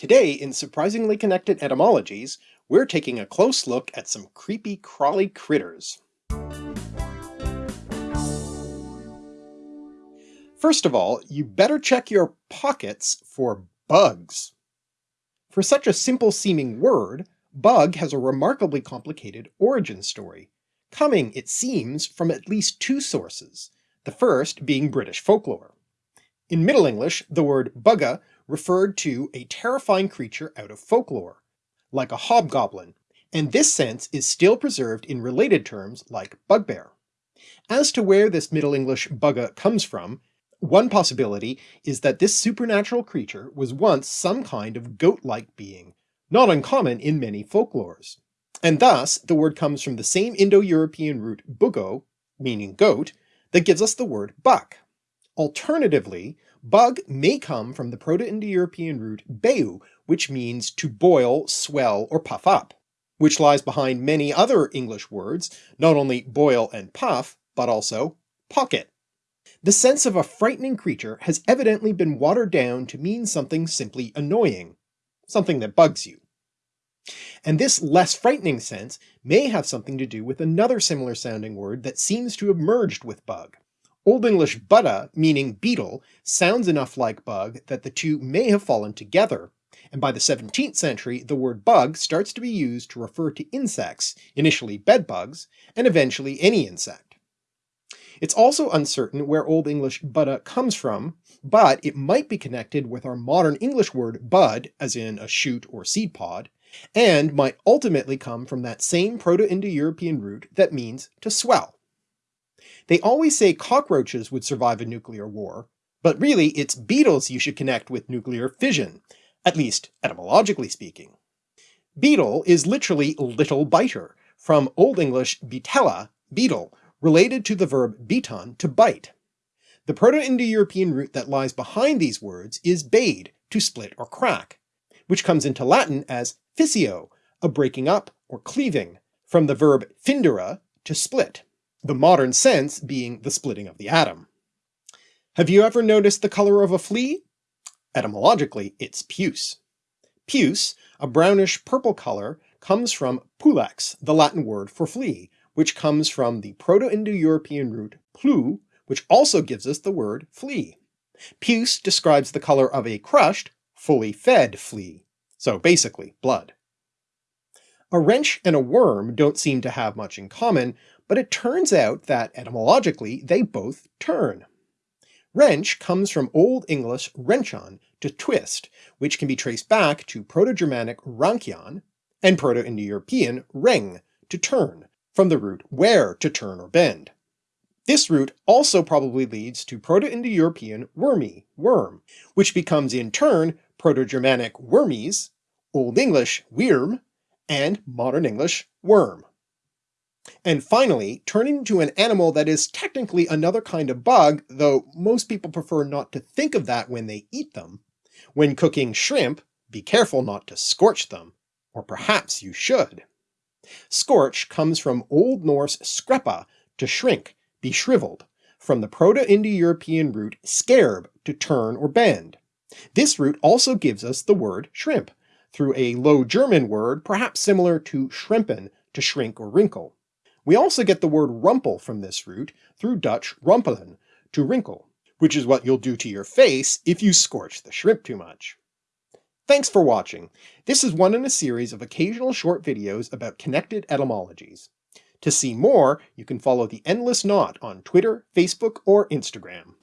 Today in Surprisingly Connected Etymologies, we're taking a close look at some creepy crawly critters. First of all, you better check your pockets for bugs. For such a simple seeming word, bug has a remarkably complicated origin story, coming, it seems, from at least two sources, the first being British folklore. In Middle English, the word bugga referred to a terrifying creature out of folklore, like a hobgoblin, and this sense is still preserved in related terms like bugbear. As to where this Middle English bugga comes from, one possibility is that this supernatural creature was once some kind of goat-like being, not uncommon in many folklores. And thus the word comes from the same Indo-European root bugo, meaning goat, that gives us the word buck. Alternatively, bug may come from the Proto-Indo-European root beu, which means to boil, swell, or puff up, which lies behind many other English words, not only boil and puff, but also pocket. The sense of a frightening creature has evidently been watered down to mean something simply annoying, something that bugs you. And this less frightening sense may have something to do with another similar sounding word that seems to have merged with bug, Old English budda, meaning beetle, sounds enough like bug that the two may have fallen together, and by the 17th century the word bug starts to be used to refer to insects, initially bedbugs, and eventually any insect. It's also uncertain where Old English budda comes from, but it might be connected with our modern English word bud, as in a shoot or seed pod, and might ultimately come from that same Proto-Indo-European root that means to swell. They always say cockroaches would survive a nuclear war, but really it's beetles you should connect with nuclear fission, at least etymologically speaking. Beetle is literally little biter, from Old English bitella, beetle, related to the verb biton, to bite. The Proto-Indo-European root that lies behind these words is bade, to split or crack, which comes into Latin as fissio, a breaking up or cleaving, from the verb findere, to split the modern sense being the splitting of the atom. Have you ever noticed the color of a flea? Etymologically, it's puce. Puce, a brownish purple color, comes from pulex, the Latin word for flea, which comes from the Proto-Indo-European root plu, which also gives us the word flea. Puce describes the color of a crushed, fully fed flea, so basically blood. A wrench and a worm don't seem to have much in common, but it turns out that etymologically they both turn. Wrench comes from Old English wrenchon, to twist, which can be traced back to Proto-Germanic rankion, and Proto-Indo-European reng, to turn, from the root where to turn or bend. This root also probably leads to Proto-Indo-European wormy, worm, which becomes in turn Proto-Germanic wormies, Old English wyrm, and Modern English worm. And finally, turning to an animal that is technically another kind of bug, though most people prefer not to think of that when they eat them. When cooking shrimp, be careful not to scorch them, or perhaps you should. Scorch comes from Old Norse skrepa, to shrink, be shriveled, from the Proto-Indo-European root skerb, to turn or bend. This root also gives us the word shrimp, through a Low German word perhaps similar to schrimpen, to shrink or wrinkle. We also get the word rumple from this root through Dutch rumpelen, to wrinkle, which is what you'll do to your face if you scorch the shrimp too much. Thanks for watching. This is one in a series of occasional short videos about connected etymologies. To see more, you can follow The Endless Knot on Twitter, Facebook, or Instagram.